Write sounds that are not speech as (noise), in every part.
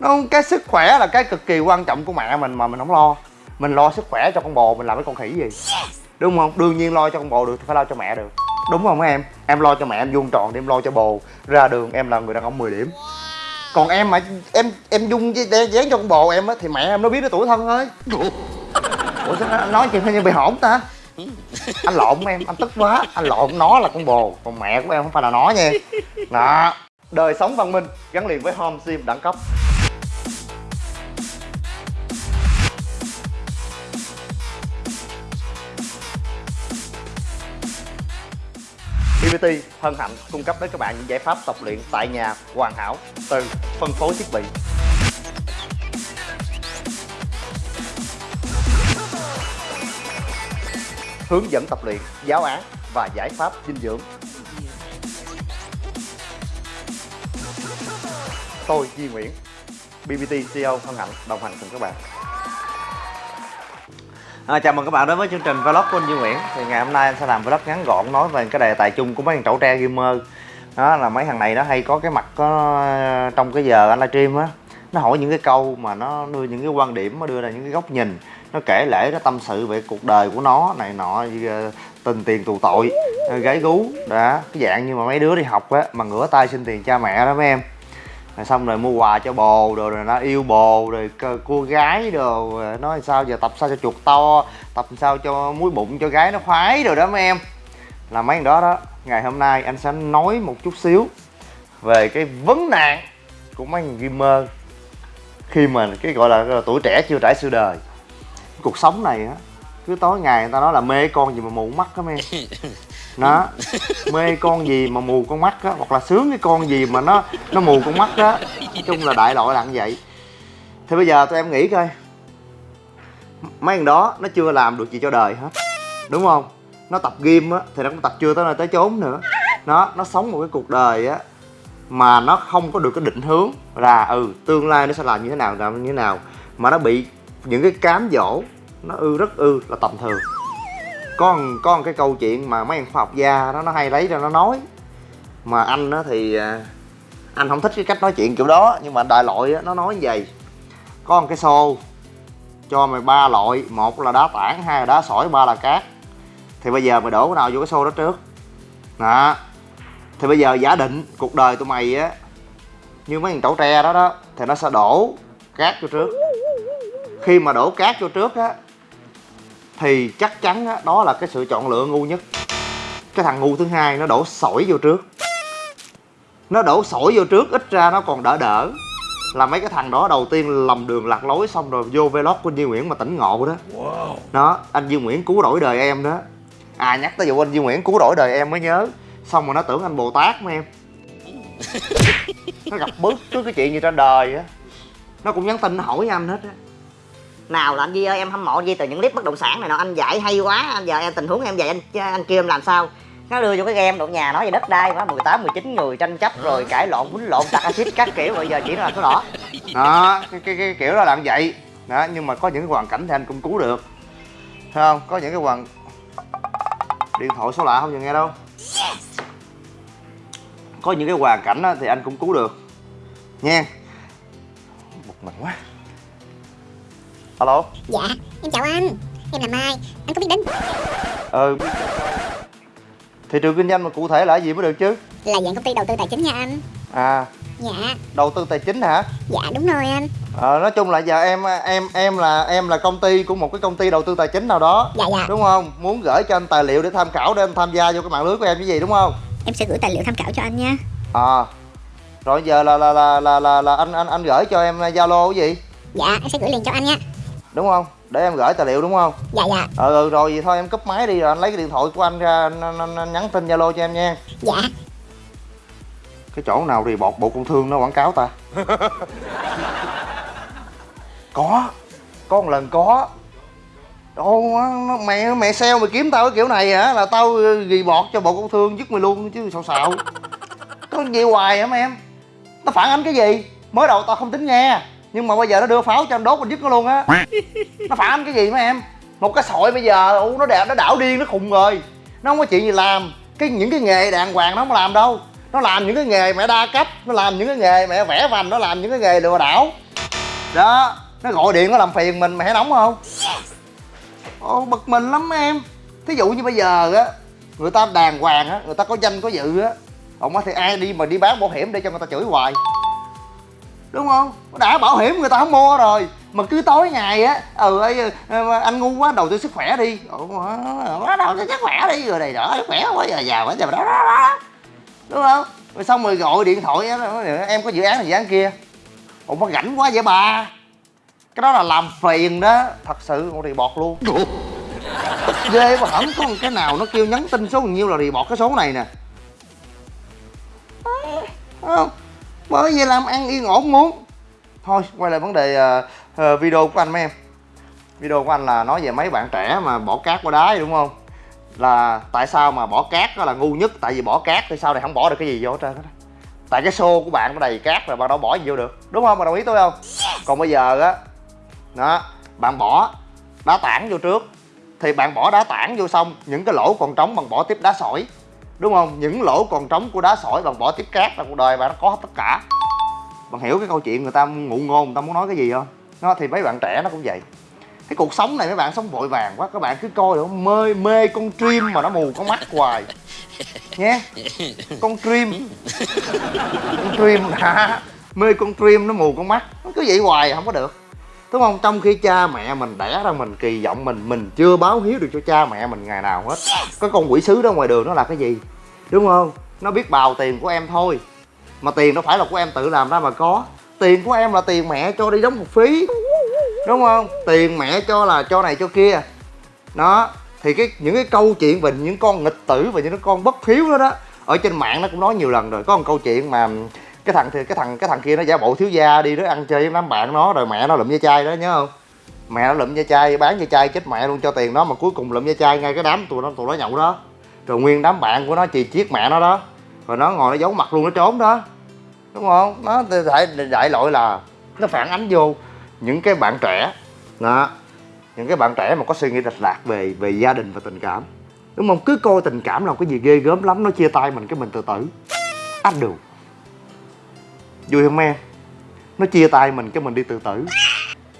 nó cái sức khỏe là cái cực kỳ quan trọng của mẹ mình mà mình không lo. Mình lo sức khỏe cho con bồ mình làm cái con khỉ gì? Đúng không? Đương nhiên lo cho con bồ được thì phải lo cho mẹ được. Đúng không em? Em lo cho mẹ em vuông tròn thì em lo cho bồ. Ra đường em là người đàn ông 10 điểm. Còn em mà em em dung dán cho con bồ em á thì mẹ em nó biết nó tuổi thân thôi ủa sao nó nói chuyện như bị hổn ta? Anh lộn em anh tức quá. Anh lộn nó là con bồ còn mẹ của em không phải là nó nha. Đó. Đời sống văn minh gắn liền với home sim đẳng cấp PT hân hạnh cung cấp đến các bạn những giải pháp tập luyện tại nhà hoàn hảo từ phân phối thiết bị hướng dẫn tập luyện, giáo án và giải pháp dinh dưỡng. Tôi Duy Nguyễn, BBT CEO hân hạnh đồng hành cùng các bạn. À, chào mừng các bạn đến với chương trình vlog của anh Duy Nguyễn. Thì ngày hôm nay anh sẽ làm vlog ngắn gọn nói về cái đề tài chung của mấy thằng trẩu tre gamer. Đó là mấy thằng này nó hay có cái mặt có trong cái giờ anh livestream á nó hỏi những cái câu mà nó đưa những cái quan điểm nó đưa ra những cái góc nhìn nó kể lễ nó tâm sự về cuộc đời của nó này nọ ờ, tình tiền tù tội ờ, gái gú. Đó cái dạng như mà mấy đứa đi học á mà ngửa tay xin tiền cha mẹ đó mấy em rồi xong rồi mua quà cho bồ rồi, rồi nó yêu bồ rồi cô gái đồ. Nói sao giờ tập sao cho chuột to tập sao cho muối bụng cho gái nó khoái rồi đó mấy em. Là mấy đó đó ngày hôm nay anh sẽ nói một chút xíu về cái vấn nạn của mấy gamer khi mà cái gọi là, là tuổi trẻ chưa trải sự đời. Cuộc sống này á cứ tối ngày người ta nói là mê con gì mà mù mắt á em. (laughs) nó mê con gì mà mù con mắt á, hoặc là sướng cái con gì mà nó nó mù con mắt á. Nói chung là đại loại là như vậy. Thì bây giờ tụi em nghĩ coi. Mấy thằng đó nó chưa làm được gì cho đời hết. Đúng không? Nó tập game á, thì nó cũng tập chưa tới nơi tới chốn nữa. Nó nó sống một cái cuộc đời á mà nó không có được cái định hướng là ừ tương lai nó sẽ làm như thế nào, làm như thế nào. Mà nó bị những cái cám dỗ, nó ư rất ư là tầm thường có có một cái câu chuyện mà mấy anh khoa học gia đó nó hay lấy ra nó nói. Mà anh đó thì à, anh không thích cái cách nói chuyện kiểu đó nhưng mà đại loại đó, nó nói như vậy. Có một cái xô cho mày ba loại một là đá tảng hai là đá sỏi ba là cát. Thì bây giờ mày đổ cái nào vô cái xô đó trước. Đó. Thì bây giờ giả định cuộc đời tụi mày á như mấy thằng trẩu tre đó đó thì nó sẽ đổ cát vô trước. Khi mà đổ cát vô trước á thì chắc chắn á, đó là cái sự chọn lựa ngu nhất. Cái thằng ngu thứ hai nó đổ sỏi vô trước. Nó đổ sỏi vô trước ít ra nó còn đỡ đỡ. Là mấy cái thằng đó đầu tiên lầm đường lạc lối xong rồi vô vlog của Duy Nguyễn mà tỉnh ngộ đó. Wow. đó anh Duy Nguyễn cứu rỗi đời em đó. À nhắc tới vụ anh Duy Nguyễn cứu rỗi đời em mới nhớ. Xong rồi nó tưởng anh Bồ Tát mà em. (laughs) Nó gặp bước trước cái chuyện gì trên đời á. Nó cũng nhắn tin hỏi anh hết á nào là anh Di ơi em hâm mộ Di từ những clip bất động sản này nọ anh dạy hay quá anh giờ em tình huống em dạy anh anh kêu em làm sao? Nó đưa vô cái game độ nhà nói về đất đai quá 18 19 người tranh chấp rồi cãi lộn quýnh lộn tạc axit các kiểu bây giờ chỉ là số đỏ. Đó cái, cái, cái kiểu đó là vậy. Đó nhưng mà có những cái hoàn cảnh thì anh cũng cứu được. Thấy không? Có những cái hoàn điện thoại số lạ không giờ nghe đâu? Có những cái hoàn cảnh thì anh cũng cứu được. Nha. Một mình quá alo? Dạ em chào anh. Em là mai anh có biết đến ừ thị trường kinh doanh mà cụ thể là gì mới được chứ? Là dạng công ty đầu tư tài chính nha anh. À. Dạ. Đầu tư tài chính hả? Dạ đúng rồi anh. Ờ nói chung là giờ em em em là em là công ty của một cái công ty đầu tư tài chính nào đó. Dạ dạ. Đúng không? Muốn gửi cho anh tài liệu để tham khảo để em tham gia vô cái mạng lưới của em cái gì đúng không? Em sẽ gửi tài liệu tham khảo cho anh nha. À. Rồi giờ là là là là là, là anh anh anh gửi cho em zalo cái gì? Dạ em sẽ gửi liền cho anh nha đúng không? Để em gửi tài liệu đúng không? Dạ dạ. Ừ, ừ rồi vậy thôi em cúp máy đi rồi anh lấy cái điện thoại của anh ra anh, anh, anh, anh nhắn tin zalo cho em nha. Dạ. Cái chỗ nào thì bọt bộ công thương nó quảng cáo ta? (laughs) Có có một lần có. Ồ, mẹ mẹ sale mày kiếm tao cái kiểu này hả? Là tao ghi bọt cho bộ công thương dứt mày luôn chứ sao xạo. Có gì hoài hả em? Nó phản ánh cái gì? Mới đầu tao không tính nghe nhưng mà bây giờ nó đưa pháo cho anh đốt anh dứt nó luôn á. Nó phản ánh cái gì mấy em? Một cái sội bây giờ nó đẹp nó đảo điên nó khùng rồi. Nó không có chuyện gì làm. Cái những cái nghề đàng hoàng nó không làm đâu. Nó làm những cái nghề mẹ đa cấp nó làm những cái nghề mẹ vẽ vành nó làm những cái nghề lừa đảo. Đó nó gọi điện nó làm phiền mình thấy nóng không? Ồ bực mình lắm em. Thí dụ như bây giờ á người ta đàng hoàng á người ta có danh có dự á. Ông thì ai đi mà đi bán bảo hiểm để cho người ta chửi hoài đúng không? Đã bảo hiểm người ta không mua rồi. Mà cứ tối ngày á ừ ấy, ờ, anh ngu quá đầu tư sức khỏe đi. Ừ, quá đầu tư sức khỏe đi rồi này đó sức khỏe quá giờ giàu quá giờ đó, đó, đó đúng không? Rồi xong rồi gọi điện thoại á, em có dự án này dự án kia. Ủa mà rảnh quá vậy bà? Cái đó là làm phiền đó. Thật sự con report luôn. Ghê mà không có một cái nào nó kêu nhắn tin số bao nhiêu là report cái số này nè. Không bởi vì làm ăn yên ổn muốn. Thôi quay lại vấn đề uh, uh, video của anh mấy em. Video của anh là nói về mấy bạn trẻ mà bỏ cát qua đá đúng không? Là tại sao mà bỏ cát đó là ngu nhất? Tại vì bỏ cát thì sau này không bỏ được cái gì vô hết trơn á tại cái xô của bạn nó đầy cát rồi bạn đâu bỏ gì vô được. Đúng không? Bạn đồng ý tôi không? Còn bây giờ á đó bạn bỏ đá tảng vô trước. Thì bạn bỏ đá tảng vô xong những cái lỗ còn trống bằng bỏ tiếp đá sỏi đúng không? Những lỗ còn trống của đá sỏi bằng bỏ tiếp cát là cuộc đời bạn nó có hết tất cả. Bạn hiểu cái câu chuyện người ta ngụ ngôn, người ta muốn nói cái gì không? Nó thì mấy bạn trẻ nó cũng vậy. Cái cuộc sống này mấy bạn sống vội vàng quá, các bạn cứ coi được mê mê con dream mà nó mù con mắt hoài. Nhé? Con dream con dream hả mê con dream nó mù con mắt. Nó cứ vậy hoài à, không có được đúng không? Trong khi cha mẹ mình, đẻ ra mình, kỳ vọng mình mình chưa báo hiếu được cho cha mẹ mình ngày nào hết. Có con quỷ sứ đó ngoài đường nó là cái gì? Đúng không? Nó biết bào tiền của em thôi. Mà tiền nó phải là của em tự làm ra mà có. Tiền của em là tiền mẹ cho đi đóng học phí. Đúng không? Tiền mẹ cho là cho này cho kia. Đó. Thì cái, những cái câu chuyện về những con nghịch tử và những con bất hiếu đó đó, ở trên mạng nó cũng nói nhiều lần rồi. Có một câu chuyện mà cái thằng thì cái thằng cái thằng kia nó giả bộ thiếu gia đi đó ăn chơi với đám bạn nó, rồi mẹ nó lụm da chai đó, nhớ không? Mẹ nó lụm da chai, bán da chai chết mẹ luôn cho tiền nó mà cuối cùng lụm da chai ngay cái đám tụi nó tụi nó nhậu đó. Rồi nguyên đám bạn của nó chì chiết mẹ nó đó. Rồi nó ngồi nó giấu mặt luôn, nó trốn đó. Đúng không? Nó đại đại lỗi là nó phản ánh vô những cái bạn trẻ, đó. Những cái bạn trẻ mà có suy nghĩ lệch lạc về về gia đình và tình cảm. Đúng không? Cứ coi tình cảm là cái gì ghê gớm lắm, nó chia tay mình cái mình tự tử. Anh được vui không em? Nó chia tay mình cái mình đi tự tử.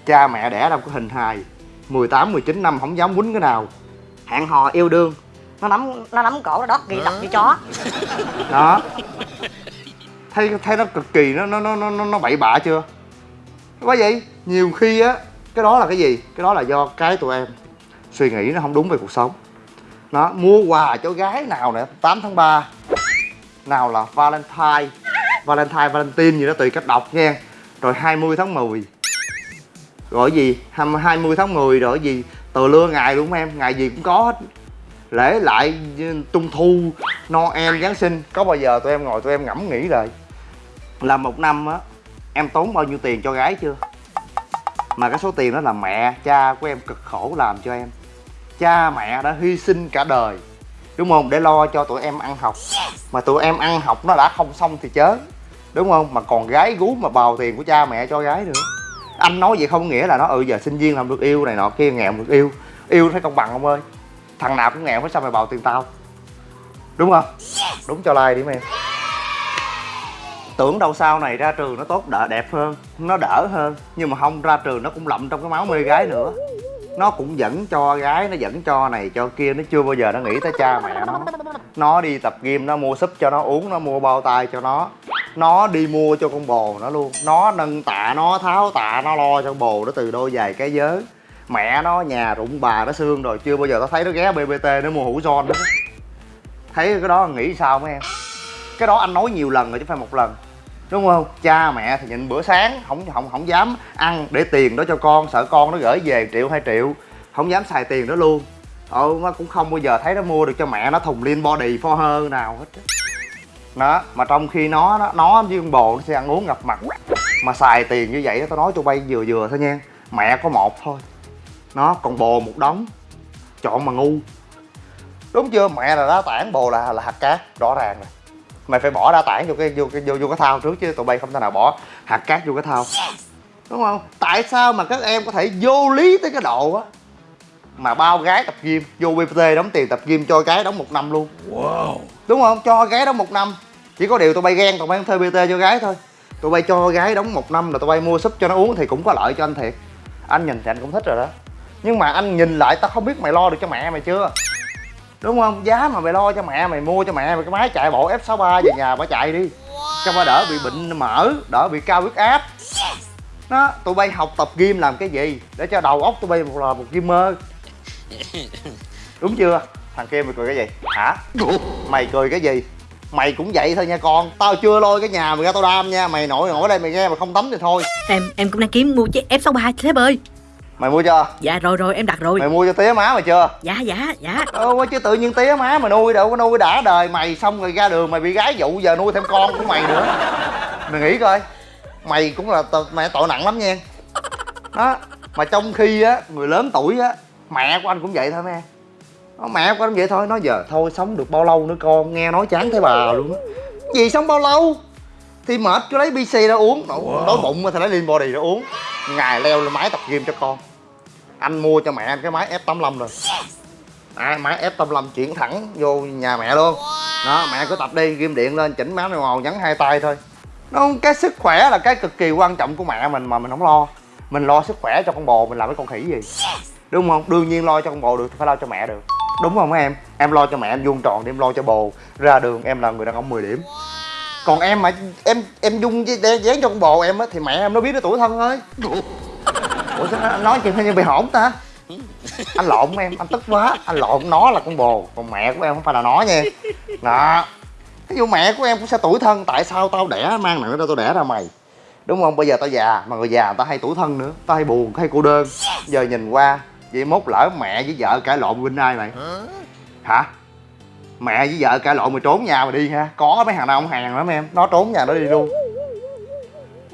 Cha mẹ đẻ đâu có hình hài. 18, 19 năm không dám quýnh cái nào. Hẹn hò yêu đương. Nó nắm nó nắm cổ nó đót ghi đập như chó. Đó. Thấy thấy nó cực kỳ nó nó nó nó nó bậy bạ chưa? Quá vậy nhiều khi á cái đó là cái gì? Cái đó là do cái tụi em suy nghĩ nó không đúng về cuộc sống. Nó mua quà cho gái nào nè 8 tháng 3 nào là valentine valentine valentine gì đó tùy cách đọc nha rồi 20 tháng 10 rồi gì? 20 tháng 10 rồi gì? Từ lưa ngày không em ngày gì cũng có hết. Lễ lại trung thu noel giáng sinh. Có bao giờ tụi em ngồi tụi em ngẫm nghĩ rồi là một năm á em tốn bao nhiêu tiền cho gái chưa? Mà cái số tiền đó là mẹ cha của em cực khổ làm cho em. Cha mẹ đã hy sinh cả đời. Đúng không? Để lo cho tụi em ăn học. Mà tụi em ăn học nó đã không xong thì chớ đúng không? Mà còn gái gú mà bào tiền của cha mẹ cho gái nữa. Anh nói vậy không nghĩa là nó ừ giờ sinh viên làm được yêu này nọ kia nghèo được yêu. Yêu thấy công bằng không ơi? Thằng nào cũng nghèo phải sao mày bào tiền tao? Đúng không? Đúng cho like đi em tưởng đâu sau này ra trường nó tốt đỡ đẹp hơn nó đỡ hơn. Nhưng mà không ra trường nó cũng lậm trong cái máu mê gái nữa. Nó cũng dẫn cho gái nó dẫn cho này cho kia. Nó chưa bao giờ nó nghĩ tới cha mẹ nó. Nó đi tập gym nó mua súp cho nó uống nó mua bao tay cho nó nó đi mua cho con bồ nó luôn. Nó nâng tạ, nó tháo tạ, nó lo cho con bồ nó từ đôi giày cái giới. Mẹ nó, nhà rụng bà nó xương rồi. Chưa bao giờ tao thấy nó ghé bbt nó mua hũ son nữa. Thấy cái đó nghĩ sao mấy em? Cái đó anh nói nhiều lần rồi chứ phải một lần. Đúng không? Cha mẹ thì nhịn bữa sáng, không không không dám ăn để tiền đó cho con. Sợ con nó gửi về triệu, hai triệu. Không dám xài tiền đó luôn. Ừ nó cũng không bao giờ thấy nó mua được cho mẹ. Nó thùng liên body for her nào hết đó mà trong khi nó đó, nó với con bồ nó sẽ ăn uống ngập mặt. Mà xài tiền như vậy tao nói tụi bay vừa vừa thôi nha. Mẹ có một thôi. Nó còn bồ một đống. Chọn mà ngu. Đúng chưa? Mẹ là đá tảng bồ là là hạt cát rõ ràng rồi. Mày phải bỏ đá tảng vô cái vô cái vô, vô cái thao trước chứ tụi bay không thể nào bỏ hạt cát vô cái thao. Đúng không? Tại sao mà các em có thể vô lý tới cái độ á? Mà bao gái tập gym vô bpt đóng tiền tập gym cho gái đóng một năm luôn. Wow. Đúng không? Cho gái đóng một năm chỉ có điều tụi bay ghen tụi bay thuê bt cho gái thôi. Tụi bay cho gái đóng một năm là tụi bay mua súp cho nó uống thì cũng có lợi cho anh thiệt. Anh nhìn thì anh cũng thích rồi đó. Nhưng mà anh nhìn lại tao không biết mày lo được cho mẹ mày chưa? Đúng không? Giá mà mày lo cho mẹ mày mua cho mẹ mày cái máy chạy bộ f 63 về nhà bà chạy đi. Cho bà đỡ bị bệnh mỡ đỡ bị cao huyết áp. Đó tụi bay học tập gym làm cái gì? Để cho đầu óc tụi bay một là một gamer (laughs) đúng chưa? Thằng kia mày cười cái gì? Hả? Mày cười cái gì mày cũng vậy thôi nha con. Tao chưa lôi cái nhà mày ra tao đam nha. Mày nội nổi đây mày nghe mà không tắm thì thôi. Em em cũng đang kiếm mua chiếc F63 sếp ơi. Mày mua chưa? Dạ rồi rồi em đặt rồi. Mày mua cho tía má mày chưa? Dạ dạ dạ. Ờ, chứ tự nhiên tía má mà nuôi đâu có nuôi đã đời. Mày xong rồi ra đường mày bị gái dụ giờ nuôi thêm con của mày nữa. Mày nghĩ coi. Mày cũng là mẹ tội nặng lắm nha. Đó mà trong khi á người lớn tuổi á mẹ của anh cũng vậy thôi mấy em Đó, mẹ anh vậy thôi nói giờ thôi sống được bao lâu nữa con? Nghe nói chán thấy bà luôn á. Gì sống bao lâu? Thì mệt cứ lấy bc ra uống. Đói, đói bụng thì lấy lean body ra uống. Ngày leo lên máy tập gym cho con. Anh mua cho mẹ anh cái máy F85 rồi. À, máy F85 chuyển thẳng vô nhà mẹ luôn. Đó mẹ cứ tập đi ghim điện lên chỉnh má hồ nhấn hai tay thôi. Nó cái sức khỏe là cái cực kỳ quan trọng của mẹ mình mà mình không lo. Mình lo sức khỏe cho con bồ mình làm cái con khỉ gì. Đúng không? Đương nhiên lo cho con bồ được thì phải lo cho mẹ được đúng không em? Em lo cho mẹ em vuông tròn thì em lo cho bồ. Ra đường em là người đàn ông 10 điểm. Còn em mà em em dung với dán cho con bồ em á thì mẹ em nó biết nó tuổi thân thôi. Ủa sao anh nói chuyện như bị hổn ta? Anh lộn em anh tức quá. Anh lộn nó là con bồ còn mẹ của em không phải là nó nha. Đó. Ví dụ mẹ của em cũng sẽ tuổi thân tại sao tao đẻ mang nặng ra tao đẻ ra mày? Đúng không? Bây giờ tao già mà người già người ta hay tuổi thân nữa tao hay buồn hay cô đơn. Giờ nhìn qua vậy mốt lỡ mẹ với vợ cãi lộn bên ai mày. Hả? Mẹ với vợ cãi lộn mày trốn nhà mày đi ha. Có mấy thằng nào không hàng lắm em. Nó trốn nhà nó đi luôn.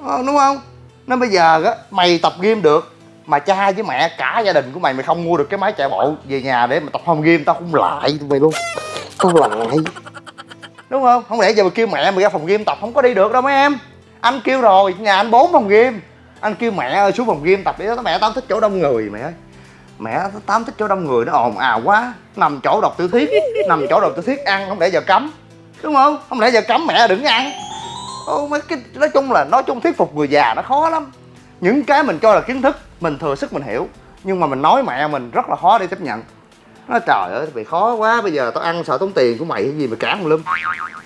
Ờ, đúng không? Nên bây giờ á mày tập gym được mà cha với mẹ cả gia đình của mày mày không mua được cái máy chạy bộ về nhà để mà tập home gym tao không lại tụi mày luôn. Tao lại. Đúng không? Không lẽ giờ mày kêu mẹ mày ra phòng gym tập không có đi được đâu mấy em. Anh kêu rồi nhà anh bốn phòng gym. Anh kêu mẹ ơi xuống phòng gym tập đi đó. Mẹ tao không thích chỗ đông người mẹ ơi mẹ tám thích chỗ đông người nó ồn ào quá. Nằm chỗ đọc tiểu thuyết nằm chỗ đọc tiểu thuyết ăn không lẽ giờ cấm? Đúng không? Không lẽ giờ cấm mẹ đừng ăn? Ô, mấy cái nói chung là nói chung thuyết phục người già nó khó lắm. Những cái mình cho là kiến thức mình thừa sức mình hiểu nhưng mà mình nói mẹ mình rất là khó để chấp nhận. Nó trời ơi bị khó quá bây giờ tao ăn sợ tốn tiền của mày cái gì mà cản lum.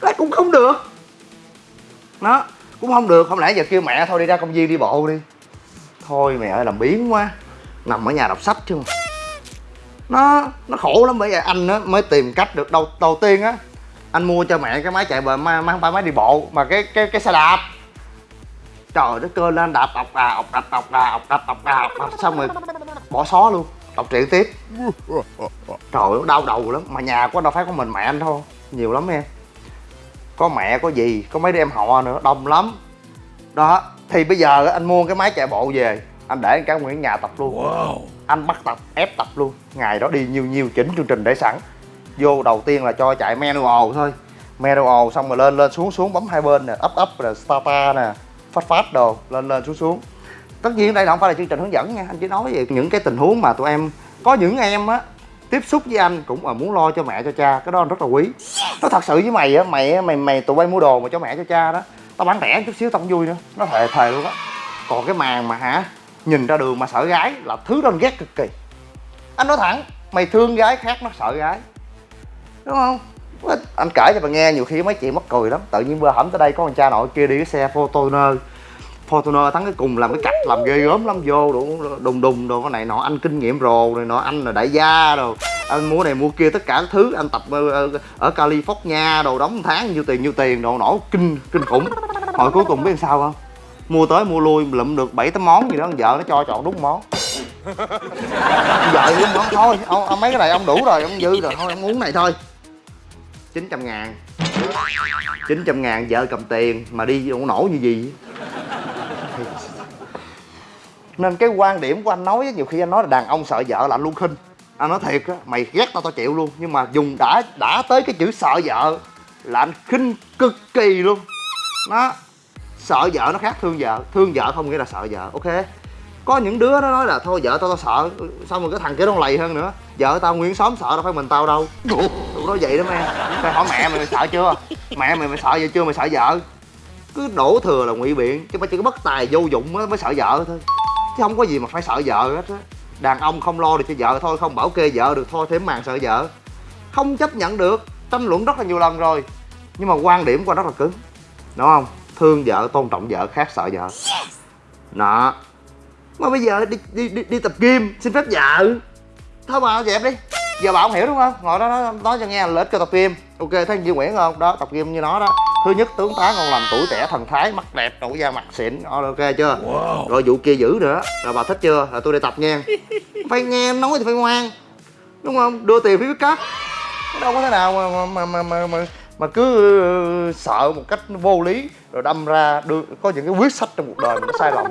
Nó cũng không được. Nó cũng không được không lẽ giờ kêu mẹ thôi đi ra công viên đi bộ đi. Thôi mẹ ơi làm biến quá nằm ở nhà đọc sách chứ nó nó khổ lắm bởi vậy anh á mới tìm cách được đầu đầu tiên á anh mua cho mẹ cái máy chạy bờ mang máy, máy, máy đi bộ mà cái cái cái xe đạp. Trời đất cơ lên đạp ọc đà ọc đạp ọc đà ọc đạp ọc đà ọc đạp xong rồi bỏ xó luôn đọc truyện tiếp. Trời ơi đau đầu lắm mà nhà của đâu phải có mình mẹ anh thôi nhiều lắm em. Có mẹ có gì có mấy đứa em họ nữa đông lắm. Đó thì bây giờ anh mua cái máy chạy bộ về anh để cả nguyên nhà tập luôn. Anh bắt tập ép tập luôn. Ngày đó đi nhiều nhiều chỉnh chương trình để sẵn. Vô đầu tiên là cho chạy manual thôi. Manual xong rồi lên lên xuống xuống bấm hai bên nè up up rồi starta nè. Phát phát đồ lên lên xuống xuống. Tất nhiên đây không phải là chương trình hướng dẫn nha. Anh chỉ nói về những cái tình huống mà tụi em có những em á tiếp xúc với anh cũng là muốn lo cho mẹ cho cha. Cái đó anh rất là quý. Nó thật sự với mày á mày mày mày tụi bay mua đồ mà cho mẹ cho cha đó tao bán rẻ chút xíu tao không vui nữa. Nó thề thề luôn á. Còn cái màn mà hả nhìn ra đường mà sợ gái là thứ đó anh ghét cực kỳ. Anh nói thẳng mày thương gái khác nó sợ gái. Đúng không? Anh kể cho bà nghe nhiều khi mấy chị mắc cười lắm. Tự nhiên vừa hổm tới đây có con cha nội kia đi cái xe Fortuner. Fortuner thắng cái cùng làm cái cạch làm ghê gớm lắm vô đủ đùng đùng đồ. Cái này nọ anh kinh nghiệm rồ này nọ anh là đại gia rồi anh mua này mua kia tất cả thứ anh tập ở, ở, ở California đồ đóng tháng nhiêu tiền nhiêu tiền đồ nổ kinh kinh khủng. Hồi cuối cùng biết làm sao không? Mua tới mua lui lụm được bảy tám món gì đó vợ nó cho chọn đúng món. (laughs) Vợ đúng món thôi ông, ông mấy cái này ông đủ rồi ông dư rồi thôi ông uống này thôi. 900 ngàn. 900 ngàn vợ cầm tiền mà đi không nổ như gì? Nên cái quan điểm của anh nói nhiều khi anh nói là đàn ông sợ vợ là anh luôn khinh. Anh nói thiệt á mày ghét tao tao chịu luôn. Nhưng mà dùng đã đã tới cái chữ sợ vợ là anh khinh cực kỳ luôn. Nó sợ vợ nó khác thương vợ thương vợ không nghĩa là sợ vợ ok? Có những đứa nó nói là thôi vợ tao tao sợ xong rồi cái thằng kia nó lầy hơn nữa. Vợ tao nguyên xóm sợ đâu phải mình tao đâu. Tụi nói vậy đó em phải hỏi mẹ mày, mày sợ chưa? Mẹ mày mày sợ vậy chưa? Mày sợ vợ. Cứ đổ thừa là ngụy biện chứ mà chỉ có bất tài vô dụng á mới sợ vợ thôi. Chứ không có gì mà phải sợ vợ hết á. Đàn ông không lo được cho vợ thôi không bảo kê vợ được thôi thêm màn sợ vợ. Không chấp nhận được tranh luận rất là nhiều lần rồi. Nhưng mà quan điểm của anh rất là cứng đúng không thương vợ tôn trọng vợ khác sợ vợ. Đó mà bây giờ đi đi đi, đi tập gym xin phép vợ. Thôi mà dẹp đi. Giờ bà không hiểu đúng không? Ngồi đó nói, nói cho nghe là lợi ích cho tập gym. Ok thấy Duy Nguyễn không? Đó tập gym như nó đó. Thứ nhất tướng tá ngon lành tuổi trẻ thần thái mắt đẹp nụ da mặt xịn. Ok chưa? Rồi vụ kia giữ nữa. Rồi bà thích chưa? Là tôi đi tập nha. (laughs) Phải nghe nói thì phải ngoan. Đúng không? Đưa tiền phải biết cắt đâu có thế nào mà mà mà mà mà, mà cứ ờ, sợ một cách vô lý, rồi đâm ra đưa, có những cái quyết sách trong cuộc đời mình nó sai lầm,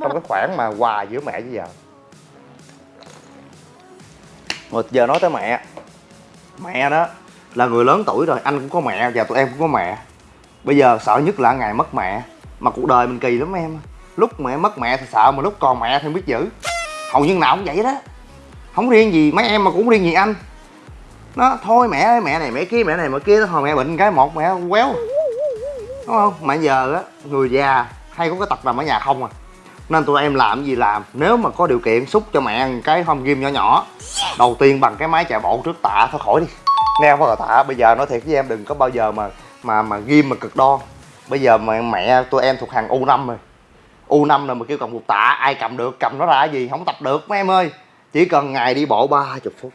trong cái khoảng mà hòa giữa mẹ với vợ. Rồi giờ nói tới mẹ. Mẹ đó là người lớn tuổi rồi, anh cũng có mẹ, và tụi em cũng có mẹ. Bây giờ sợ nhất là ngày mất mẹ. Mà cuộc đời mình kỳ lắm em. Lúc mẹ mất mẹ thì sợ, mà lúc còn mẹ thì không biết giữ. Hầu như nào cũng vậy đó. Không riêng gì, mấy em mà cũng riêng gì anh nó thôi mẹ ơi, mẹ này mẹ kia, mẹ này mẹ kia hồi mẹ bệnh cái một, mẹ quéo. Đúng không? Mà giờ á, người già hay có cái tật nằm ở nhà không à. Nên tụi em làm gì làm, nếu mà có điều kiện xúc cho mẹ ăn cái home gym nhỏ nhỏ, đầu tiên bằng cái máy chạy bộ trước tạ thôi, khỏi đi. Nghe không tạ, bây giờ nói thiệt với em, đừng có bao giờ mà mà mà ghim mà cực đo bây giờ mà mẹ tụi em thuộc hàng u 5 rồi. U 5 là mà kêu cầm một tạ, ai cầm được, cầm nó ra gì, không tập được, mấy em ơi. Chỉ cần ngày đi bộ ba chục phút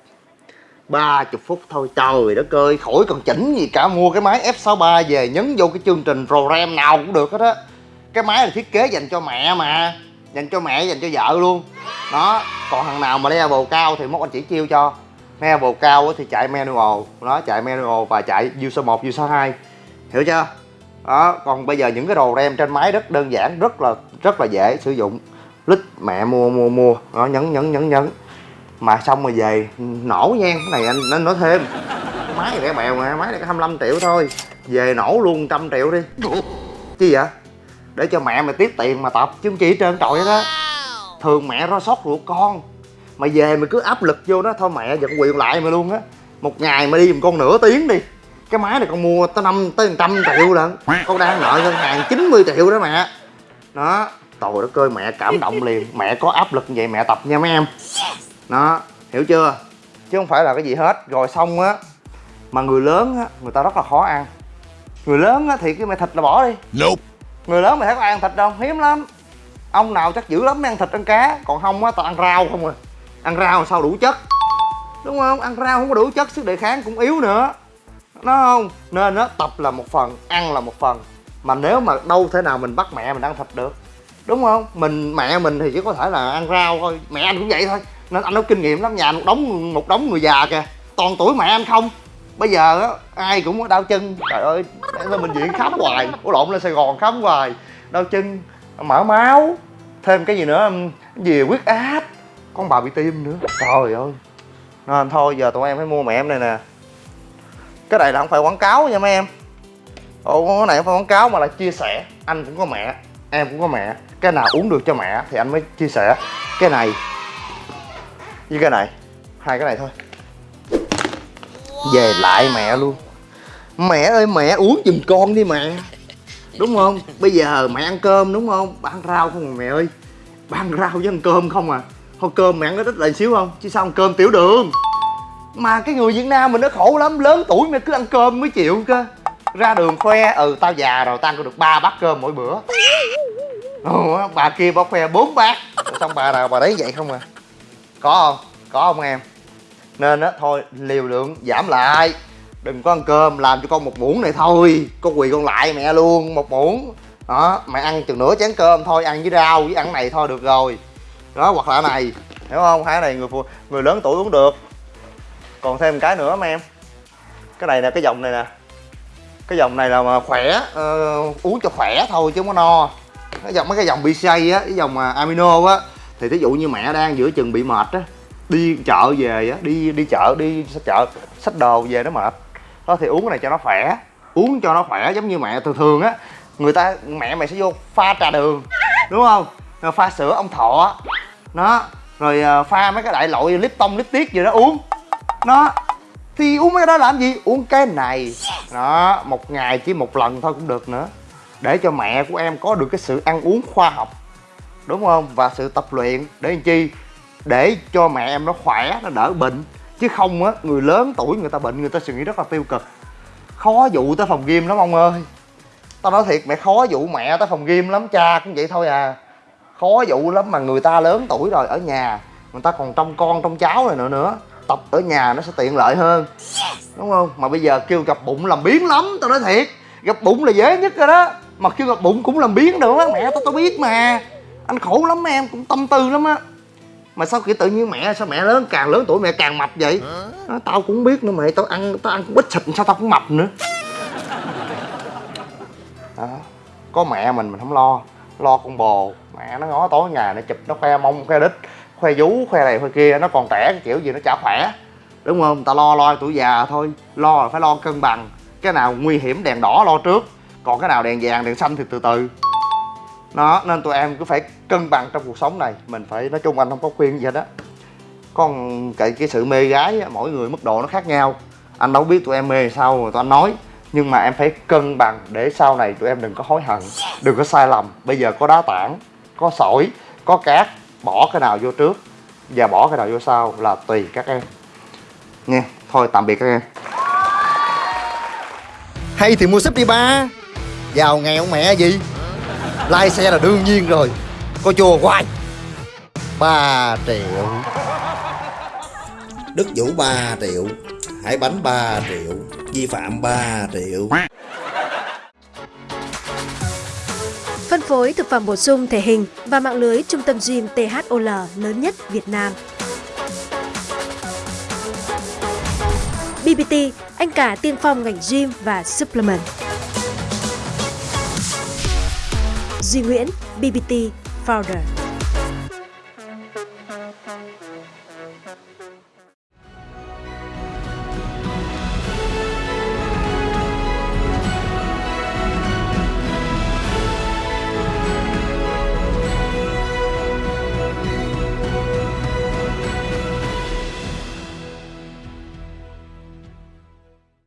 ba chục phút thôi. Trời đất ơi, khỏi còn chỉnh gì cả. Mua cái máy F63 về, nhấn vô cái chương trình program nào cũng được hết á. Cái máy là thiết kế dành cho mẹ mà. Dành cho mẹ, dành cho vợ luôn. Đó, còn thằng nào mà level cao thì mốt anh chỉ chiêu cho. Level cao thì chạy manual. Nó chạy manual và chạy user 1 user 2 hiểu chưa? Đó, còn bây giờ những cái đồ RAM trên máy rất đơn giản, rất là rất là dễ sử dụng. Lít, mẹ mua mua mua. Nó nhấn nhấn nhấn nhấn mà xong rồi về nổ nha cái này anh nên nói thêm. Máy này rẻ bèo mà máy này có 25 triệu thôi. Về nổ luôn trăm triệu đi. Chi vậy? Để cho mẹ mày tiếp tiền mà tập chứ không chỉ trơn trọi đó thường mẹ lo sót ruột con. Mà về mày cứ áp lực vô đó thôi mẹ giật quyền lại mày luôn á. Một ngày mà đi giùm con nửa tiếng đi. Cái máy này con mua tới năm tới một trăm triệu lận. Con đang nợ ngân hàng 90 triệu đó mẹ. Đó trời đất ơi mẹ cảm động liền. Mẹ có áp lực như vậy mẹ tập nha mấy em đó hiểu chưa? Chứ không phải là cái gì hết. Rồi xong á mà người lớn á người ta rất là khó ăn. Người lớn á thì cái mẹ thịt là bỏ đi. Người lớn mày thấy có ăn thịt đâu hiếm lắm. Ông nào chắc dữ lắm mới ăn thịt ăn cá. Còn không á tao ăn rau không à. Ăn rau sao đủ chất. Đúng không? Ăn rau không có đủ chất sức đề kháng cũng yếu nữa. Nó không? Nên á tập là một phần ăn là một phần. Mà nếu mà đâu thể nào mình bắt mẹ mình ăn thịt được. Đúng không? Mình mẹ mình thì chỉ có thể là ăn rau thôi. Mẹ anh cũng vậy thôi nên anh có kinh nghiệm lắm, nhà một đống một đống người già kìa. Toàn tuổi mẹ anh không. Bây giờ á, ai cũng có đau chân. Trời ơi để lên bệnh viện khám hoài. Ủa, lộn lên sài gòn khám hoài. Đau chân, mở máu. Thêm cái gì nữa cái gì, huyết áp. Con bà bị tim nữa. Trời ơi. Nên thôi, giờ tụi em phải mua mẹ em này nè. Cái này là không phải quảng cáo nha mấy em. Ồ cái này không phải quảng cáo mà là chia sẻ. Anh cũng có mẹ, em cũng có mẹ. Cái nào uống được cho mẹ thì anh mới chia sẻ. Cái này với cái này hai cái này thôi. Về lại mẹ luôn. Mẹ ơi mẹ uống giùm con đi mẹ. Đúng không? Bây giờ mẹ ăn cơm đúng không? Bà ăn rau không mà mẹ ơi? Bà ăn rau với ăn cơm không à? Thôi cơm mẹ ăn có ít lại xíu không? Chứ sao ăn cơm tiểu đường? Mà cái người việt nam mình nó khổ lắm lớn tuổi mà cứ ăn cơm mới chịu cơ. Ra đường khoe ừ tao già rồi tao ăn được ba bát cơm mỗi bữa. Ừ, bà kia bà khoe bốn bát. Xong bà nào bà đấy vậy không à? Có không? Có không em? Nên á thôi liều lượng giảm lại. Đừng có ăn cơm làm cho con một muỗng này thôi. Con quỳ con lại mẹ luôn một muỗng. Đó mẹ ăn chừng nửa chén cơm thôi ăn với rau với ăn này thôi được rồi. Đó hoặc là này hiểu không? Hai này người phụ người lớn tuổi uống được. Còn thêm cái nữa mấy em. Cái này nè cái dòng này nè. Cái dòng này là mà khỏe uh, uống cho khỏe thôi chứ không có no. Cái dòng mấy cái dòng BCA á cái dòng amino á thì ví dụ như mẹ đang giữa chừng bị mệt á, đi chợ về á, đi đi chợ đi chợ, xách đồ về nó mệt. Đó, thì uống cái này cho nó khỏe. Uống cho nó khỏe giống như mẹ thường thường á, người ta, mẹ mày sẽ vô pha trà đường, đúng không? Rồi pha sữa ông thọ. Nó rồi ờ, pha mấy cái đại loại lip tông, lip tiết gì đó uống. Nó thì uống mấy cái đó làm gì? Uống cái này. Đó, một ngày chỉ một lần thôi cũng được nữa. Để cho mẹ của em có được cái sự ăn uống khoa học đúng không? Và sự tập luyện để làm chi? Để cho mẹ em nó khỏe, nó đỡ bệnh. Chứ không á, người lớn tuổi người ta bệnh, người ta suy nghĩ rất là tiêu cực. Khó dụ tới phòng gym lắm ông ơi. Tao nói thiệt, mẹ khó dụ mẹ tới phòng gym lắm, cha cũng vậy thôi à. Khó dụ lắm mà người ta lớn tuổi rồi ở nhà, người ta còn trông con trông cháu này nữa nữa. Tập ở nhà nó sẽ tiện lợi hơn. Đúng không? Mà bây giờ kêu gặp bụng làm biến lắm, tao nói thiệt. Gặp bụng là dễ nhất rồi đó. Mà kêu gặp bụng cũng làm biến nữa mẹ tao tao biết mà anh khổ lắm em cũng tâm tư lắm á. Mà sao kiểu tự nhiên mẹ sao mẹ lớn càng lớn tuổi mẹ càng mập vậy? Nói, tao cũng biết nữa mày tao ăn tao ăn cũng ít thịt sao tao cũng mập nữa. Đó. có mẹ mình mình không lo lo con bồ. Mẹ nó ngó tối ngày nó chụp nó khoe mông khoe đít khoe vú khoe này khoe kia nó còn trẻ cái kiểu gì nó chả khỏe. Đúng không? Ta lo lo tuổi già thôi lo là phải lo cân bằng. Cái nào nguy hiểm đèn đỏ lo trước còn cái nào đèn vàng đèn xanh thì từ từ nó nên tụi em cứ phải cân bằng trong cuộc sống này. Mình phải nói chung anh không có khuyên gì hết á. Con cái cái sự mê gái á, mỗi người mức độ nó khác nhau. Anh đâu biết tụi em mê sao rồi tụi anh nói. Nhưng mà em phải cân bằng để sau này tụi em đừng có hối hận đừng có sai lầm. Bây giờ có đá tảng có sỏi có cát bỏ cái nào vô trước và bỏ cái nào vô sau là tùy các em. Nha thôi tạm biệt các em. Hay thì mua súp đi ba giàu nghèo mẹ gì? Lai xe là đương nhiên rồi. Có chùa hoài 3 triệu. Đức Vũ 3 triệu. Hải Bánh 3 triệu. Vi phạm 3 triệu. Phân phối thực phẩm bổ sung thể hình và mạng lưới trung tâm gym THOL lớn nhất Việt Nam. BBT, anh cả tiên phong ngành gym và supplement. Duy Nguyễn, BBT Founder.